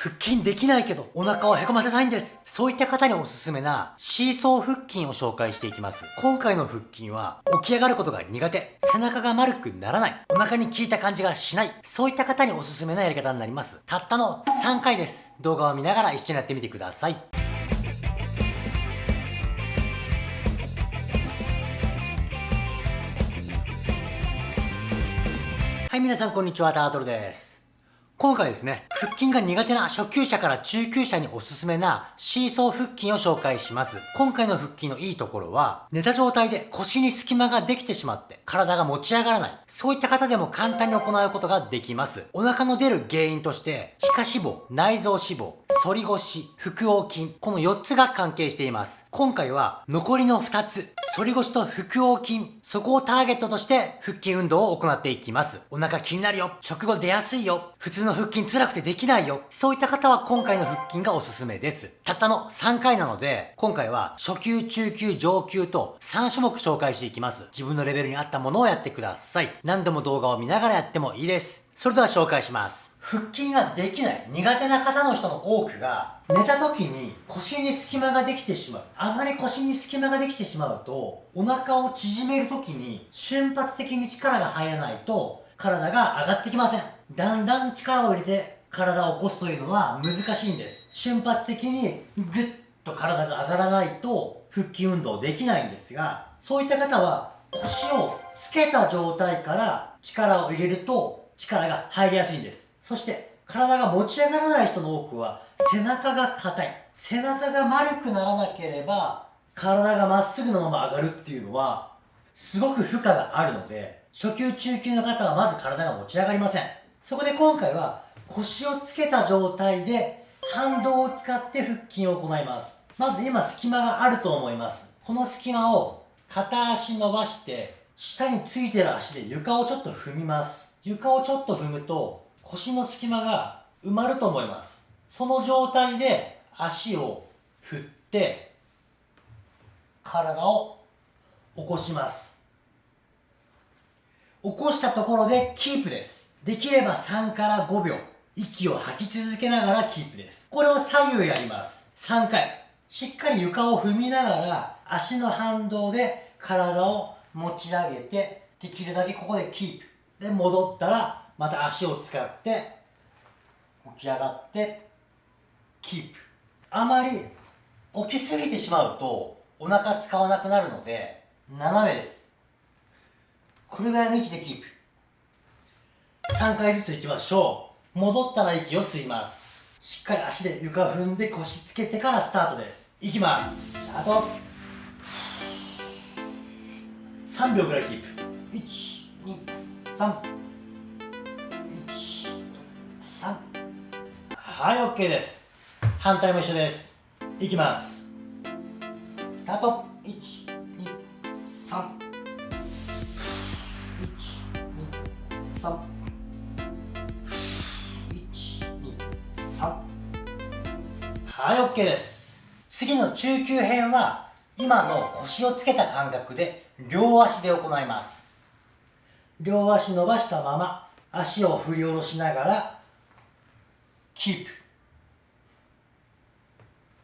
腹筋できないけどお腹をへこませたいんです。そういった方におすすめなシーソー腹筋を紹介していきます。今回の腹筋は起き上がることが苦手、背中が丸くならない、お腹に効いた感じがしない、そういった方におすすめなやり方になります。たったの3回です。動画を見ながら一緒にやってみてください。はい、皆さんこんにちは、タートルです。今回ですね、腹筋が苦手な初級者から中級者におすすめなシーソー腹筋を紹介します。今回の腹筋のいいところは、寝た状態で腰に隙間ができてしまって体が持ち上がらない。そういった方でも簡単に行うことができます。お腹の出る原因として、皮下脂肪、内臓脂肪、反り腰、腹横筋、この4つが関係しています。今回は残りの2つ、反り腰と腹横筋、そこをターゲットとして腹筋運動を行っていきます。お腹気になるよ。食後出やすいよ。普通の腹筋辛くてできないよ。そういった方は今回の腹筋がおすすめです。たったの3回なので、今回は初級、中級、上級と3種目紹介していきます。自分のレベルに合ったものをやってください。何度も動画を見ながらやってもいいです。それでは紹介します。腹筋ができない、苦手な方の人の多くが、寝た時に腰に隙間ができてしまう。あまり腰に隙間ができてしまうと、お腹を縮める時に瞬発的に力が入らないと、体が上がってきません。だんだん力を入れて体を起こすというのは難しいんです。瞬発的にグッと体が上がらないと腹筋運動できないんですが、そういった方は腰をつけた状態から力を入れると力が入りやすいんです。そして、体が持ち上がらない人の多くは、背中が硬い。背中が丸くならなければ、体がまっすぐのまま上がるっていうのは、すごく負荷があるので、初級中級の方はまず体が持ち上がりません。そこで今回は、腰をつけた状態で、反動を使って腹筋を行います。まず今隙間があると思います。この隙間を片足伸ばして、下についてる足で床をちょっと踏みます。床をちょっと踏むと腰の隙間が埋まると思います。その状態で足を振って体を起こします。起こしたところでキープです。できれば3から5秒息を吐き続けながらキープです。これを左右やります。3回。しっかり床を踏みながら足の反動で体を持ち上げてできるだけここでキープ。で戻ったらまた足を使って起き上がってキープあまり起きすぎてしまうとお腹使わなくなるので斜めです。これぐらいの位置でキープ3回ずついきましょう。戻ったら息を吸います。しっかり足で床踏んで腰つけてからスタートです。いきます。スタート。3秒ぐらいキープ123はい OK です。反対も一緒です。いきます。スタート。1 2 3 1 2 3はい OK です。次の中級編は今の腰をつけた感覚で両足で行います。両足伸ばしたまま足を振り下ろしながらキープ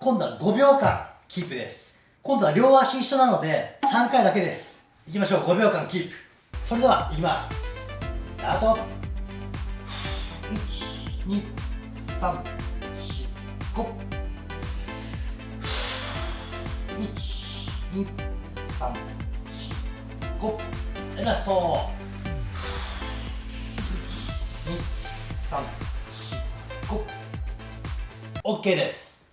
今度は5秒間キープです。今度は両足一緒なので3回だけです。いきましょう。5秒間キープそれではいきます。スタート。12345 1 2 3 4 5ラスト1、2、3 OK です。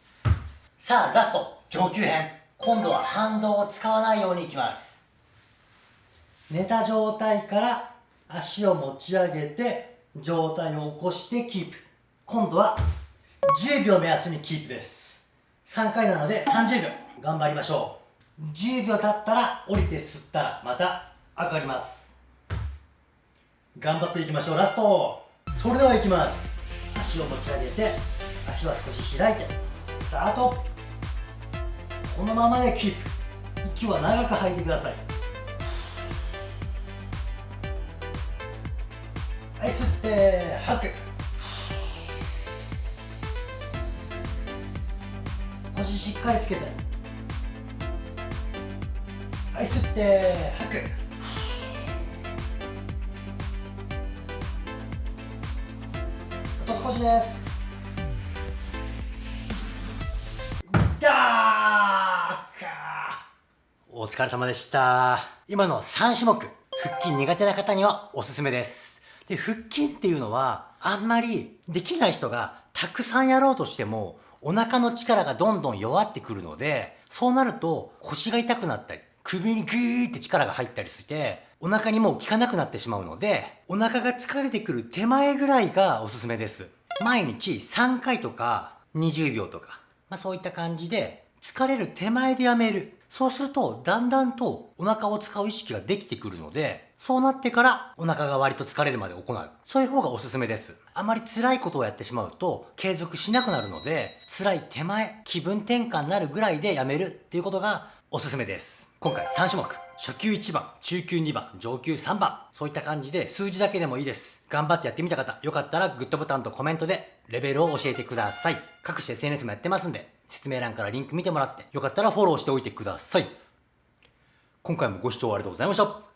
さあラスト上級編。今度は反動を使わないようにいきます。寝た状態から足を持ち上げて状態を起こしてキープ。今度は10秒目安にキープです。3回なので30秒。頑張りましょう。10秒経ったら降りて吸ったらまた上がります。頑張っていきましょう。ラスト。それではいきます。足を持ち上げて足は少し開いてスタート。このままでキープ。息は長く吐いてください。はい吸って吐く。腰しっかりつけて。はい吸って吐く。あと少しです。お疲れ様でした。今の3種目腹筋苦手な方にはおすすめです。で腹筋っていうのはあんまりできない人がたくさんやろうとしてもお腹の力がどんどん弱ってくるのでそうなると腰が痛くなったり首にグーって力が入ったりしてお腹にもう効かなくなってしまうのでお腹が疲れてくる手前ぐらいがおすすめです。毎日3回とか20秒とか、まあ、そういった感じで疲れる手前でやめる。そうするとだんだんとお腹を使う意識ができてくるのでそうなってからお腹が割と疲れるまで行う。そういう方がおすすめです。あまり辛いことをやってしまうと継続しなくなるので辛い手前気分転換になるぐらいでやめる。っていうことがおすすめです。今回3種目。初級1番中級2番上級3番。そういった感じで数字だけでもいいです。頑張ってやってみた方よかったらグッドボタンとコメントでレベルを教えてください。各種 SNS もやってますんで説明欄からリンク見てもらってよかったらフォローしておいてください。今回もご視聴ありがとうございました。